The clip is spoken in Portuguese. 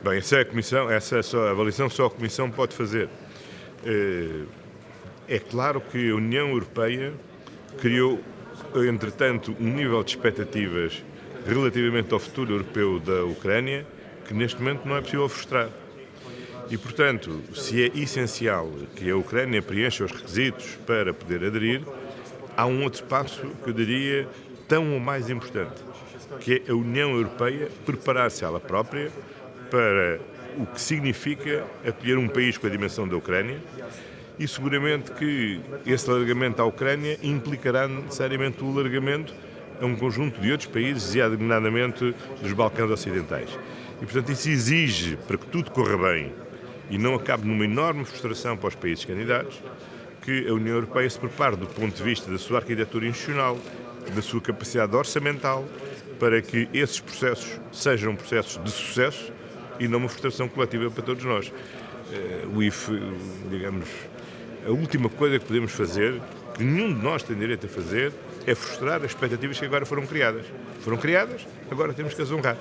Bem, essa é a Comissão, essa é só, avaliação só a Comissão pode fazer. Eh, é claro que a União Europeia criou, entretanto, um nível de expectativas relativamente ao futuro europeu da Ucrânia que neste momento não é possível frustrar. E, portanto, se é essencial que a Ucrânia preencha os requisitos para poder aderir, há um outro passo que eu diria tão ou mais importante, que é a União Europeia preparar-se ela própria para o que significa acolher um país com a dimensão da Ucrânia e seguramente que esse alargamento à Ucrânia implicará necessariamente o alargamento a um conjunto de outros países, e designadamente dos Balcãs Ocidentais. E, portanto, isso exige, para que tudo corra bem e não acabe numa enorme frustração para os países candidatos, que a União Europeia se prepare do ponto de vista da sua arquitetura institucional, da sua capacidade orçamental, para que esses processos sejam processos de sucesso e não uma frustração coletiva para todos nós. Eh, o IFE, digamos, a última coisa que podemos fazer, que nenhum de nós tem direito a fazer, é frustrar as expectativas que agora foram criadas. Foram criadas, agora temos que as honrar.